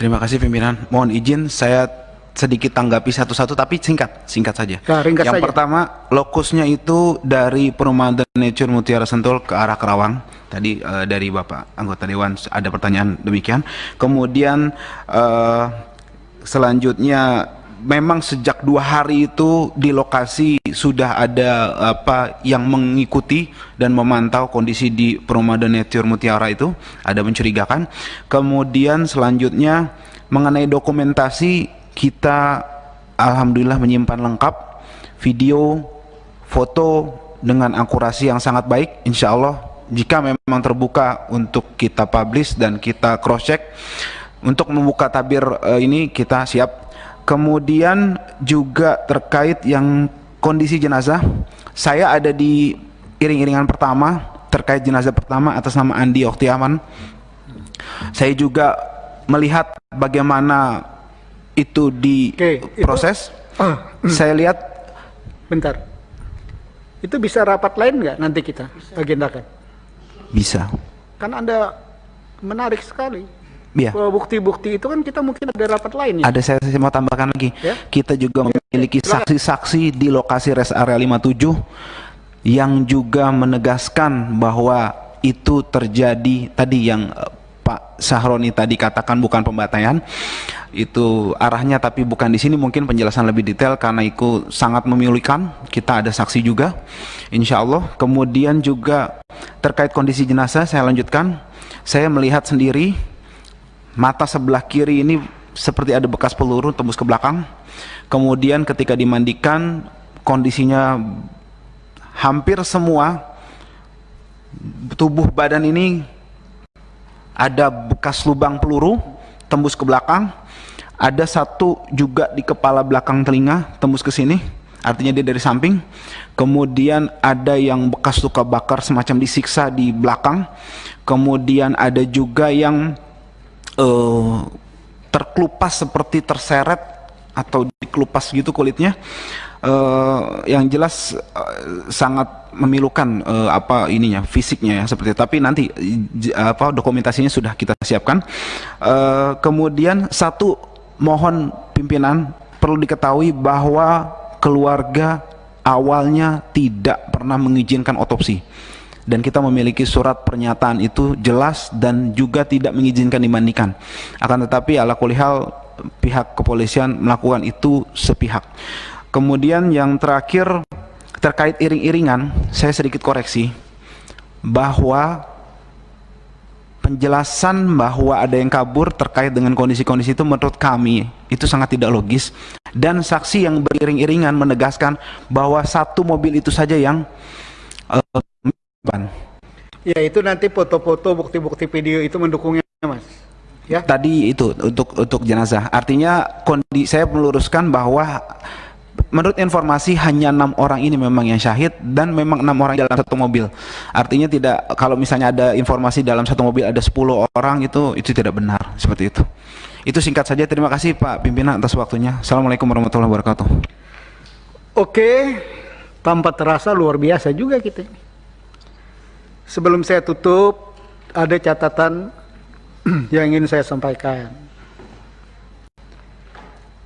Terima kasih pimpinan. Mohon izin saya sedikit tanggapi satu-satu tapi singkat, singkat saja. Nah, Yang saja. pertama, lokusnya itu dari Perumahan Nature Mutiara Sentul ke arah Kerawang. Tadi eh, dari Bapak anggota dewan ada pertanyaan demikian. Kemudian eh, selanjutnya memang sejak dua hari itu di lokasi sudah ada apa yang mengikuti dan memantau kondisi di Perumahan Nature Mutiara itu ada mencurigakan. Kemudian selanjutnya mengenai dokumentasi kita alhamdulillah menyimpan lengkap video, foto dengan akurasi yang sangat baik insya Allah jika memang terbuka untuk kita publish dan kita cross check untuk membuka tabir eh, ini kita siap kemudian juga terkait yang kondisi jenazah saya ada di iring-iringan pertama terkait jenazah pertama atas nama Andi Oktiaman saya juga melihat bagaimana itu diproses Ah, saya lihat bentar. Itu bisa rapat lain nggak nanti kita agendakan? bisa Kan Anda menarik sekali. Bahwa Bukti-bukti itu kan kita mungkin ada rapat lain ya. Ada saya, saya mau tambahkan lagi. Ya. Kita juga memiliki saksi-saksi di lokasi rest area 57 yang juga menegaskan bahwa itu terjadi tadi yang eh, Pak Sahroni tadi katakan bukan pembantaian. Itu arahnya tapi bukan di sini mungkin penjelasan lebih detail karena itu sangat memilukan. Kita ada saksi juga. Insya Allah. Kemudian juga terkait kondisi jenazah saya lanjutkan. Saya melihat sendiri mata sebelah kiri ini seperti ada bekas peluru tembus ke belakang. Kemudian ketika dimandikan kondisinya hampir semua tubuh badan ini ada bekas lubang peluru tembus ke belakang. Ada satu juga di kepala belakang telinga tembus ke sini. Artinya dia dari samping. Kemudian ada yang bekas luka bakar semacam disiksa di belakang. Kemudian ada juga yang eh, terkelupas seperti terseret atau dikelupas gitu kulitnya Eh, yang jelas eh, sangat memilukan eh, apa ininya fisiknya ya seperti tapi nanti apa dokumentasinya sudah kita siapkan. Eh, kemudian satu mohon pimpinan perlu diketahui bahwa keluarga awalnya tidak pernah mengizinkan otopsi dan kita memiliki surat pernyataan itu jelas dan juga tidak mengizinkan dimandikan. Akan tetapi ala kulihal pihak kepolisian melakukan itu sepihak. Kemudian yang terakhir terkait iring-iringan, saya sedikit koreksi bahwa penjelasan bahwa ada yang kabur terkait dengan kondisi-kondisi itu menurut kami itu sangat tidak logis dan saksi yang beriring-iringan menegaskan bahwa satu mobil itu saja yang eh, ban. Ya itu nanti foto-foto bukti-bukti video itu mendukungnya mas. Ya. Tadi itu untuk untuk jenazah. Artinya kondi saya meluruskan bahwa menurut informasi hanya enam orang ini memang yang syahid dan memang enam orang dalam satu mobil. Artinya tidak kalau misalnya ada informasi dalam satu mobil ada 10 orang itu itu tidak benar seperti itu. Itu singkat saja. Terima kasih Pak Pimpinan atas waktunya. Assalamualaikum warahmatullahi wabarakatuh. Oke, tanpa terasa luar biasa juga kita. Sebelum saya tutup, ada catatan yang ingin saya sampaikan.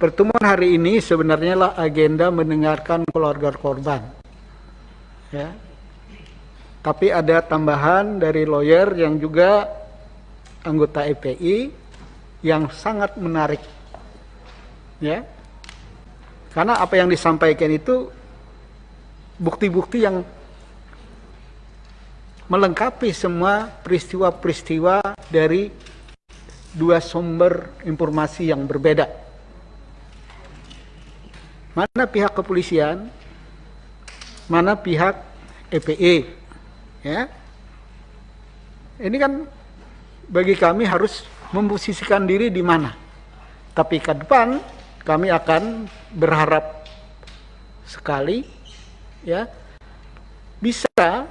Pertemuan hari ini sebenarnya lah agenda mendengarkan keluarga korban. Ya. Tapi ada tambahan dari lawyer yang juga anggota EPI yang sangat menarik. Ya. Karena apa yang disampaikan itu bukti-bukti yang melengkapi semua peristiwa-peristiwa dari dua sumber informasi yang berbeda. Mana pihak kepolisian, mana pihak EPE. Ya. Ini kan bagi kami harus memposisikan diri di mana. Tapi ke depan kami akan berharap sekali ya bisa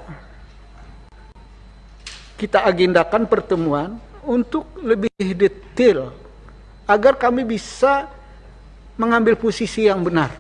kita agendakan pertemuan untuk lebih detail agar kami bisa mengambil posisi yang benar.